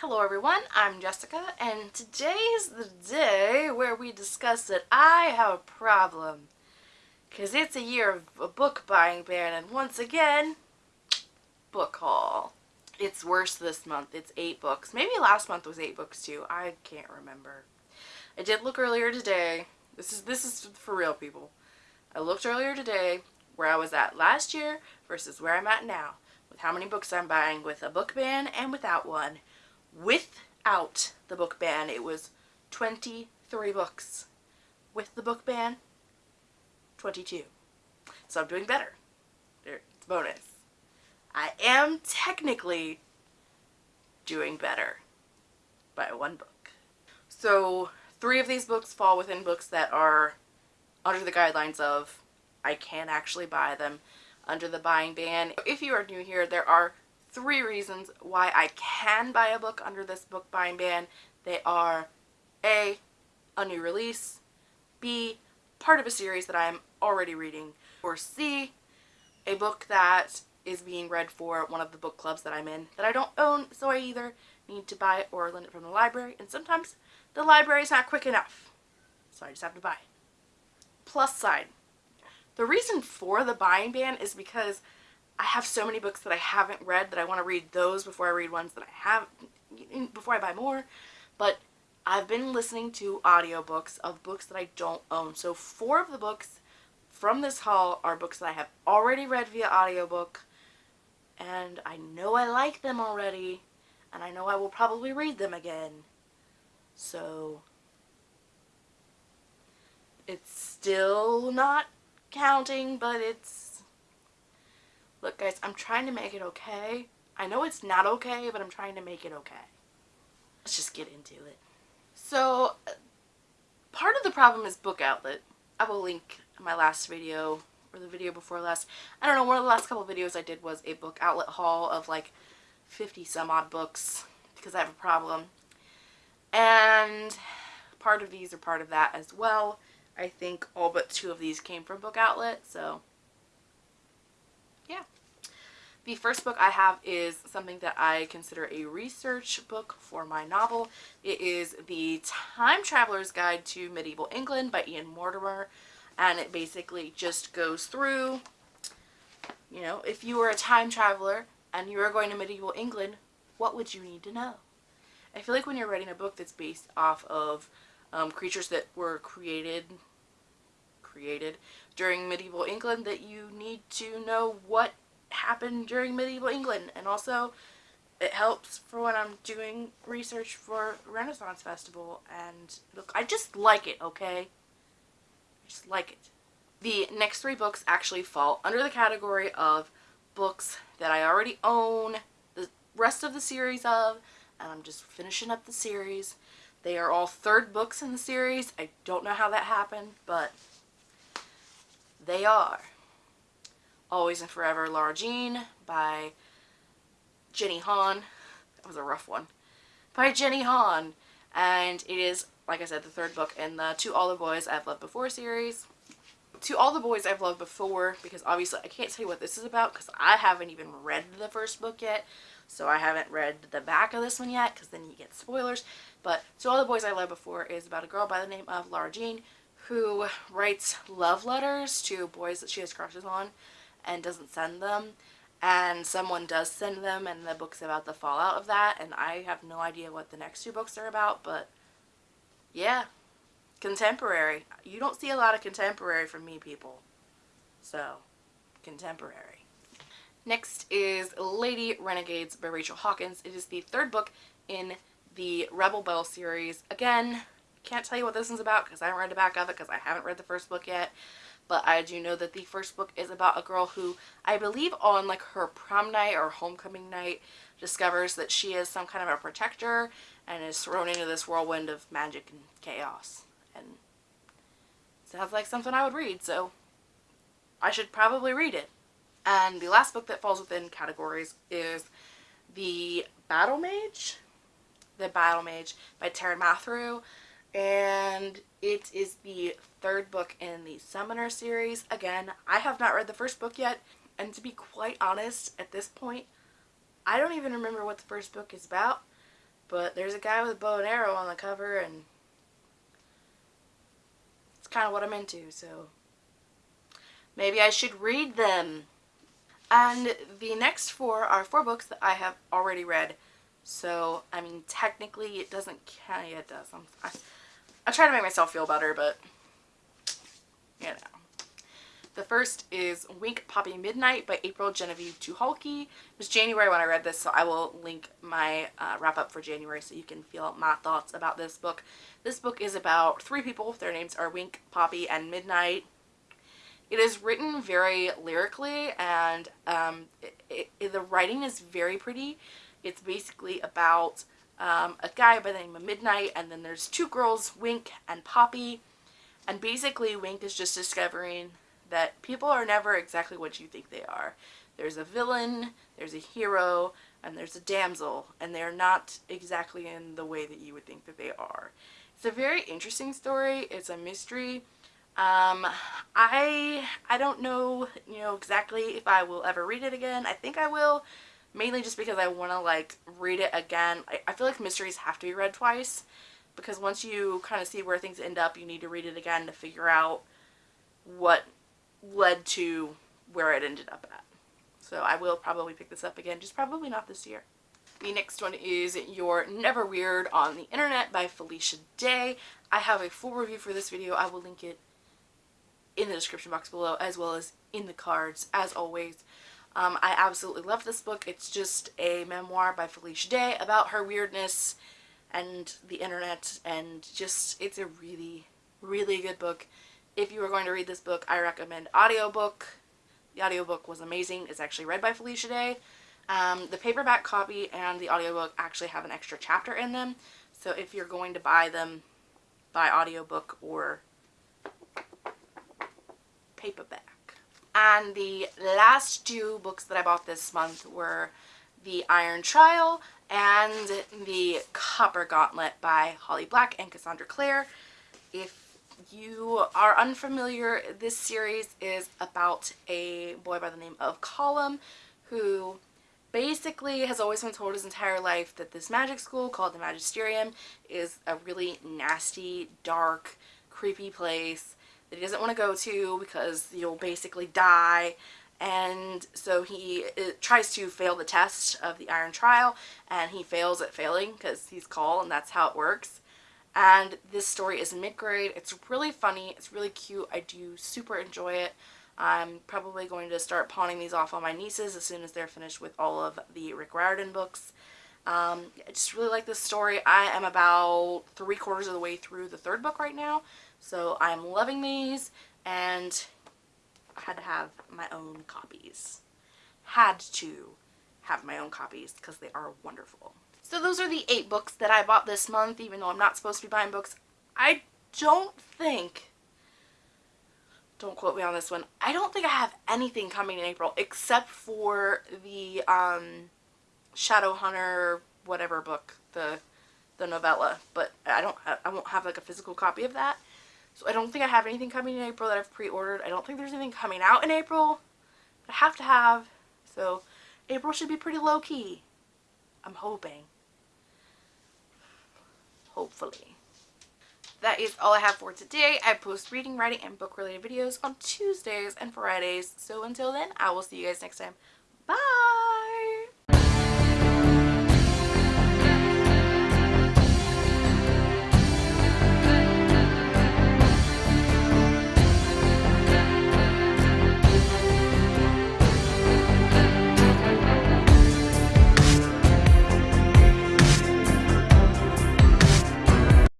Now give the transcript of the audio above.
Hello everyone, I'm Jessica and today is the day where we discuss that I have a problem. Because it's a year of a book buying ban and once again, book haul. It's worse this month. It's eight books. Maybe last month was eight books too. I can't remember. I did look earlier today. This is this is for real people. I looked earlier today where I was at last year versus where I'm at now with how many books I'm buying with a book ban and without one. Without the book ban, it was 23 books. With the book ban, 22. So I'm doing better. It's a bonus. I am technically doing better by one book. So three of these books fall within books that are under the guidelines of I can actually buy them under the buying ban. If you are new here, there are three reasons why I can buy a book under this book buying ban. They are A, a new release, B, part of a series that I'm already reading, or C, a book that is being read for one of the book clubs that I'm in that I don't own, so I either need to buy it or lend it from the library, and sometimes the library is not quick enough, so I just have to buy. Plus side. The reason for the buying ban is because I have so many books that I haven't read that I want to read those before I read ones that I have, mm, before I buy more. But I've been listening to audiobooks of books that I don't own. So four of the books from this haul are books that I have already read via audiobook. And I know I like them already. And I know I will probably read them again. So it's still not counting, but it's Look guys, I'm trying to make it okay. I know it's not okay, but I'm trying to make it okay. Let's just get into it. So, uh, part of the problem is Book Outlet. I will link my last video, or the video before last. I don't know, one of the last couple videos I did was a Book Outlet haul of like 50 some odd books, because I have a problem. And part of these are part of that as well. I think all but two of these came from Book Outlet, so yeah. The first book I have is something that I consider a research book for my novel. It is The Time Traveler's Guide to Medieval England by Ian Mortimer. And it basically just goes through, you know, if you were a time traveler and you were going to medieval England, what would you need to know? I feel like when you're writing a book that's based off of um, creatures that were created created during medieval England that you need to know what happened during medieval England. And also it helps for when I'm doing research for Renaissance Festival. And look I just like it okay? I just like it. The next three books actually fall under the category of books that I already own the rest of the series of and I'm just finishing up the series. They are all third books in the series. I don't know how that happened but they are Always and Forever Lara Jean by Jenny Han. That was a rough one. By Jenny Han. And it is, like I said, the third book in the To All the Boys I've Loved Before series. To All the Boys I've Loved Before, because obviously I can't tell you what this is about because I haven't even read the first book yet. So I haven't read the back of this one yet because then you get spoilers. But To All the Boys I've Loved Before is about a girl by the name of Lara Jean who writes love letters to boys that she has crushes on and doesn't send them. And someone does send them and the book's about the fallout of that. And I have no idea what the next two books are about but yeah contemporary. You don't see a lot of contemporary from me people. So contemporary. Next is Lady Renegades by Rachel Hawkins. It is the third book in the Rebel Belle series. Again can't tell you what this one's about because I haven't read the back of it because I haven't read the first book yet. But I do know that the first book is about a girl who, I believe on like her prom night or homecoming night, discovers that she is some kind of a protector and is thrown into this whirlwind of magic and chaos. And sounds like something I would read, so I should probably read it. And the last book that falls within categories is The Battle Mage, The Battle Mage by Taran Matharu and it is the third book in the Summoner series. Again, I have not read the first book yet, and to be quite honest, at this point, I don't even remember what the first book is about, But there's a guy with a bow and arrow on the cover and it's kind of what I'm into, so maybe I should read them. And the next four are four books that I have already read. So, I mean, technically it doesn't count. Yeah, it does. I'm, I, I try to make myself feel better, but, you know. The first is Wink Poppy Midnight by April Genevieve Tucholke. It was January when I read this, so I will link my uh, wrap up for January so you can feel my thoughts about this book. This book is about three people. Their names are Wink, Poppy, and Midnight. It is written very lyrically and um, it, it, the writing is very pretty. It's basically about um, a guy by the name of Midnight and then there's two girls, Wink and Poppy. And basically Wink is just discovering that people are never exactly what you think they are. There's a villain, there's a hero, and there's a damsel, and they're not exactly in the way that you would think that they are. It's a very interesting story. It's a mystery. Um, I I don't know, you know, exactly if I will ever read it again. I think I will, mainly just because I want to, like, read it again. I, I feel like mysteries have to be read twice, because once you kind of see where things end up, you need to read it again to figure out what led to where it ended up at. So I will probably pick this up again, just probably not this year. The next one is You're Never Weird on the Internet by Felicia Day. I have a full review for this video. I will link it in the description box below as well as in the cards as always. Um, I absolutely love this book. It's just a memoir by Felicia Day about her weirdness and the internet and just it's a really really good book. If you are going to read this book, I recommend audiobook. The audiobook was amazing. It's actually read by Felicia Day. Um, the paperback copy and the audiobook actually have an extra chapter in them. So if you're going to buy them, buy audiobook or paperback. And the last two books that I bought this month were The Iron Trial and The Copper Gauntlet by Holly Black and Cassandra Clare. If you are unfamiliar, this series is about a boy by the name of Callum who basically has always been told his entire life that this magic school called the Magisterium is a really nasty, dark, creepy place that he doesn't want to go to because you'll basically die and so he tries to fail the test of the iron trial and he fails at failing because he's Call and that's how it works and this story is mid-grade. It's really funny. It's really cute. I do super enjoy it. I'm probably going to start pawning these off on my nieces as soon as they're finished with all of the Rick Riordan books. Um, I just really like this story. I am about three quarters of the way through the third book right now. So I'm loving these and I had to have my own copies. Had to have my own copies because they are wonderful. So those are the eight books that I bought this month, even though I'm not supposed to be buying books. I don't think, don't quote me on this one, I don't think I have anything coming in April except for the um, Shadowhunter whatever book, the the novella, but I don't I won't have like a physical copy of that. So I don't think I have anything coming in April that I've pre-ordered. I don't think there's anything coming out in April. I have to have. So April should be pretty low-key. I'm hoping hopefully. That is all I have for today. I post reading, writing, and book related videos on Tuesdays and Fridays. So until then, I will see you guys next time. Bye!